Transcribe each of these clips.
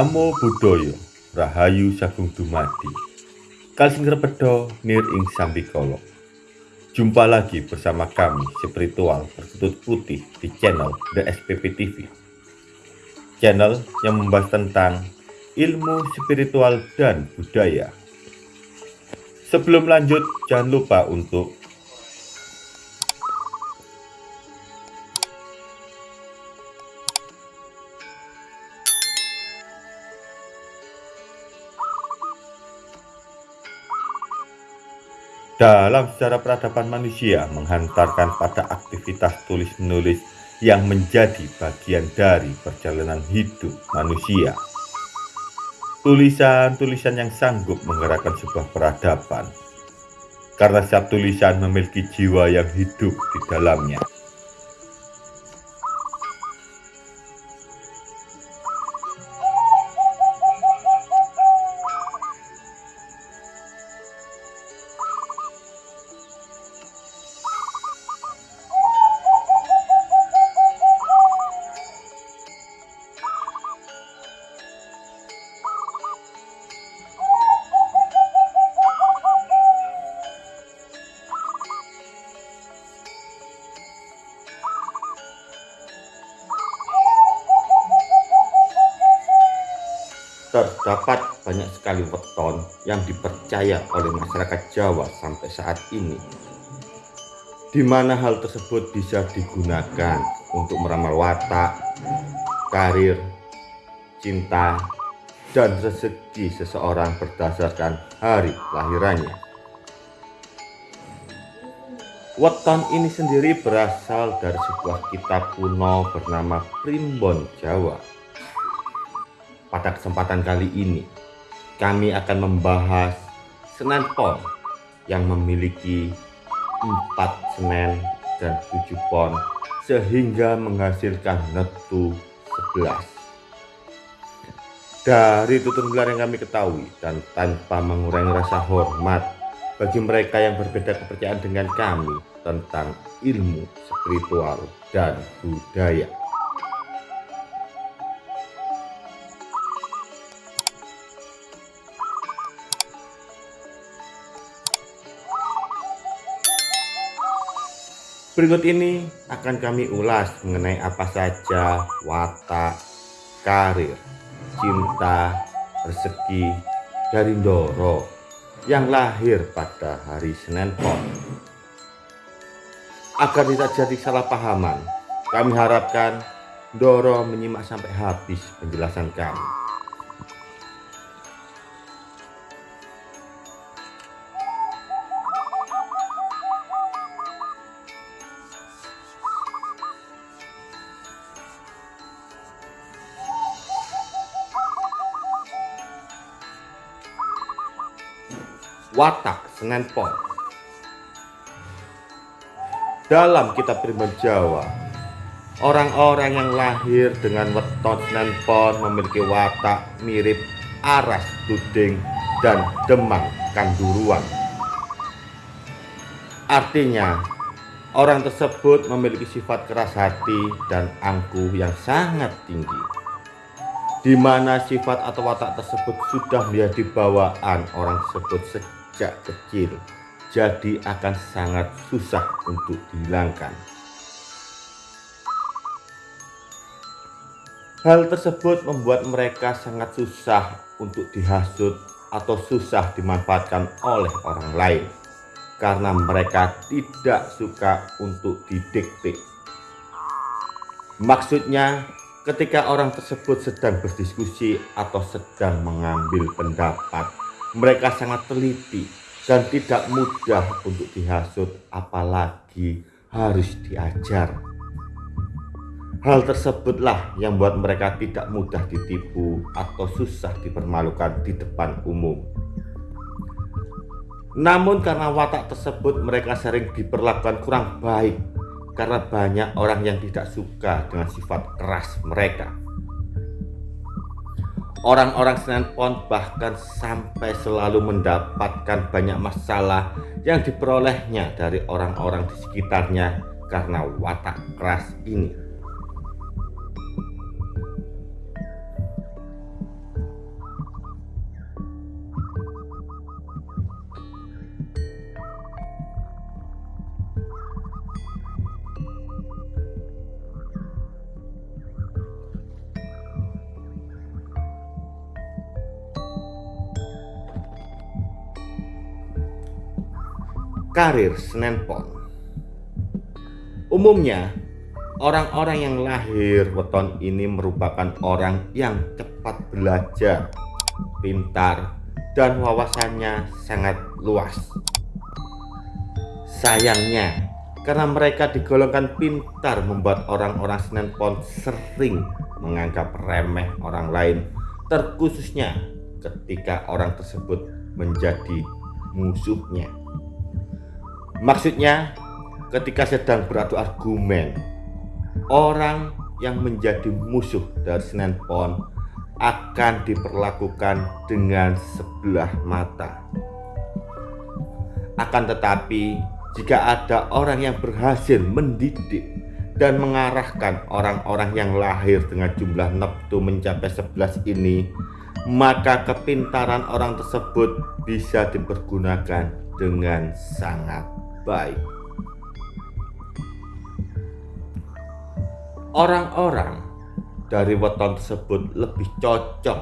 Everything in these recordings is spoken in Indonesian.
Namo Buddhaya Rahayu Sagung Dumadi. Kalsing Repedo Nir Ing Sambikolo. Jumpa lagi bersama kami spiritual berkutut putih di channel The SPP TV Channel yang membahas tentang ilmu spiritual dan budaya. Sebelum lanjut jangan lupa untuk dalam sejarah peradaban manusia menghantarkan pada aktivitas tulis-menulis yang menjadi bagian dari perjalanan hidup manusia. Tulisan-tulisan yang sanggup menggerakkan sebuah peradaban, karena setiap tulisan memiliki jiwa yang hidup di dalamnya. Terdapat banyak sekali weton yang dipercaya oleh masyarakat Jawa sampai saat ini di mana hal tersebut bisa digunakan untuk meramal watak, karir, cinta, dan rezeki seseorang berdasarkan hari lahirannya. Weton ini sendiri berasal dari sebuah kitab kuno bernama Primbon Jawa pada kesempatan kali ini, kami akan membahas Senen Pon yang memiliki 4 Senen dan 7 Pon sehingga menghasilkan netu 11. Dari tutur gelar yang kami ketahui dan tanpa mengurangi rasa hormat bagi mereka yang berbeda kepercayaan dengan kami tentang ilmu spiritual dan budaya. Berikut ini akan kami ulas mengenai apa saja watak, karir, cinta, rezeki dari Ndoro yang lahir pada hari Senin Pon. Agar tidak jadi salah pahaman, kami harapkan Ndoro menyimak sampai habis penjelasan kami. Watak Senen Pon. Dalam kitab Primbon Jawa, orang-orang yang lahir dengan weton Senen Pon memiliki watak mirip aras tuding dan demang kanduruan. Artinya, orang tersebut memiliki sifat keras hati dan angkuh yang sangat tinggi di mana sifat atau watak tersebut sudah menjadi bawaan orang tersebut sejak sejak kecil jadi akan sangat susah untuk dihilangkan. Hal tersebut membuat mereka sangat susah untuk dihasut atau susah dimanfaatkan oleh orang lain karena mereka tidak suka untuk didikte maksudnya ketika orang tersebut sedang berdiskusi atau sedang mengambil pendapat mereka sangat teliti dan tidak mudah untuk dihasut apalagi harus diajar. Hal tersebutlah yang membuat mereka tidak mudah ditipu atau susah dipermalukan di depan umum. Namun karena watak tersebut mereka sering diperlakukan kurang baik karena banyak orang yang tidak suka dengan sifat keras mereka. Orang-orang Senen Pon bahkan sampai selalu mendapatkan banyak masalah yang diperolehnya dari orang-orang di sekitarnya karena watak keras ini. Karir Senen Pon Umumnya, orang-orang yang lahir weton ini merupakan orang yang cepat belajar, pintar, dan wawasannya sangat luas. Sayangnya, karena mereka digolongkan pintar membuat orang-orang Senen Pon sering menganggap remeh orang lain, terkhususnya ketika orang tersebut menjadi musuhnya. Maksudnya, ketika sedang beradu argumen, orang yang menjadi musuh dari Senen Pon akan diperlakukan dengan sebelah mata. Akan tetapi, jika ada orang yang berhasil mendidik dan mengarahkan orang-orang yang lahir dengan jumlah neptu mencapai 11 ini, maka kepintaran orang tersebut bisa dipergunakan dengan sangat baik. Orang-orang dari weton tersebut lebih cocok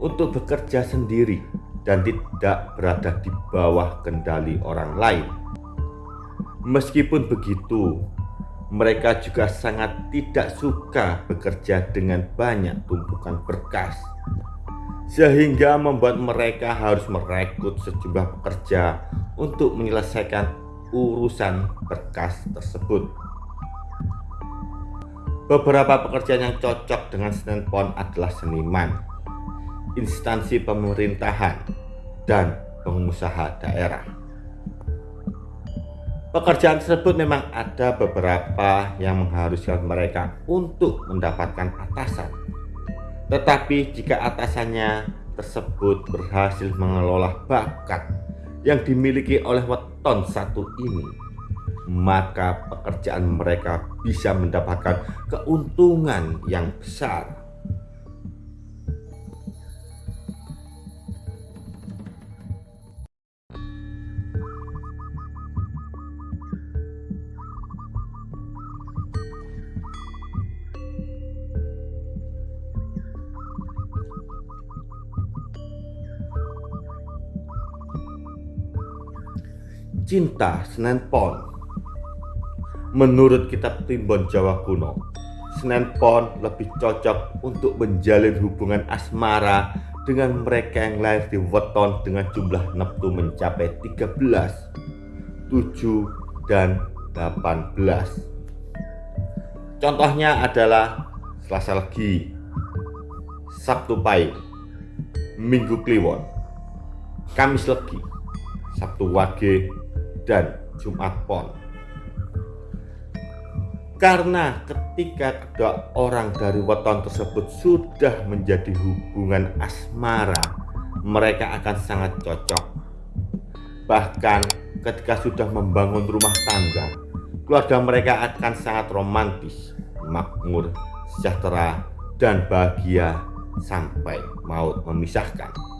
untuk bekerja sendiri dan tidak berada di bawah kendali orang lain. Meskipun begitu, mereka juga sangat tidak suka bekerja dengan banyak tumpukan berkas, sehingga membuat mereka harus merekrut sejumlah pekerja untuk menyelesaikan urusan berkas tersebut. Beberapa pekerjaan yang cocok dengan Senen Pon adalah seniman, instansi pemerintahan, dan pengusaha daerah. Pekerjaan tersebut memang ada beberapa yang mengharuskan mereka untuk mendapatkan atasan. Tetapi jika atasannya tersebut berhasil mengelola bakat yang dimiliki oleh weton satu ini, maka pekerjaan mereka bisa mendapatkan keuntungan yang besar. Cinta Senen Pon Menurut kitab Timbon Jawa kuno, Senen Pon lebih cocok untuk menjalin hubungan asmara dengan mereka yang lahir di weton dengan jumlah neptu mencapai 13, 7, dan 18. Contohnya adalah Selasa Legi, Sabtu Pahing, Minggu Kliwon, Kamis Legi, Sabtu Wage, dan Jumat Pon. Karena ketika kedua orang dari weton tersebut sudah menjadi hubungan asmara, mereka akan sangat cocok. Bahkan ketika sudah membangun rumah tangga, keluarga mereka akan sangat romantis, makmur, sejahtera, dan bahagia sampai maut memisahkan.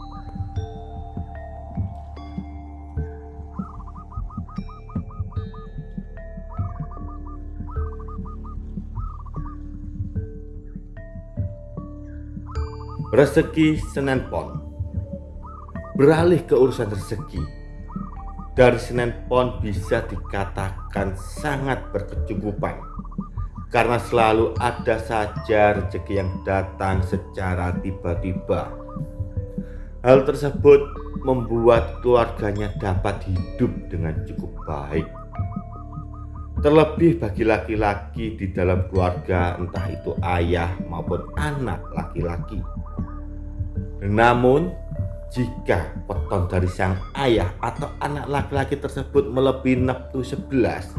Rezeki Senen Pon. Beralih ke urusan rezeki Dari Senen Pon bisa dikatakan sangat berkecukupan Karena selalu ada saja rezeki yang datang secara tiba-tiba. Hal tersebut membuat keluarganya dapat hidup dengan cukup baik. Terlebih bagi laki-laki di dalam keluarga entah itu ayah maupun anak laki-laki namun, jika weton dari sang ayah atau anak laki-laki tersebut melebihi nafsu 11,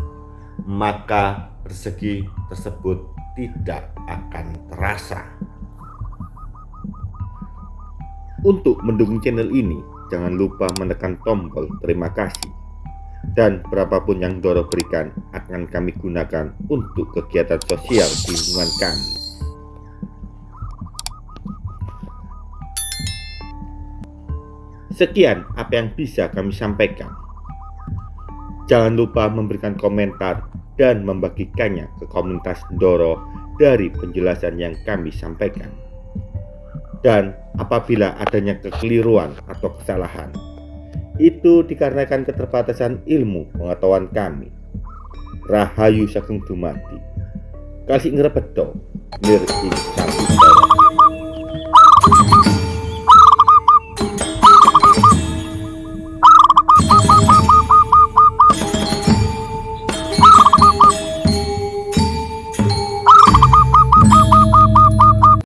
maka rezeki tersebut tidak akan terasa. Untuk mendukung channel ini, jangan lupa menekan tombol terima kasih. Dan berapapun yang Doro berikan akan kami gunakan untuk kegiatan sosial di lingkungan kami. Sekian apa yang bisa kami sampaikan. Jangan lupa memberikan komentar dan membagikannya ke komunitas Doro dari penjelasan yang kami sampaikan. Dan apabila adanya kekeliruan atau kesalahan, Itu dikarenakan keterbatasan ilmu pengetahuan kami. Rahayu Sagung Dumadi. Kasih ngrepedo nir ing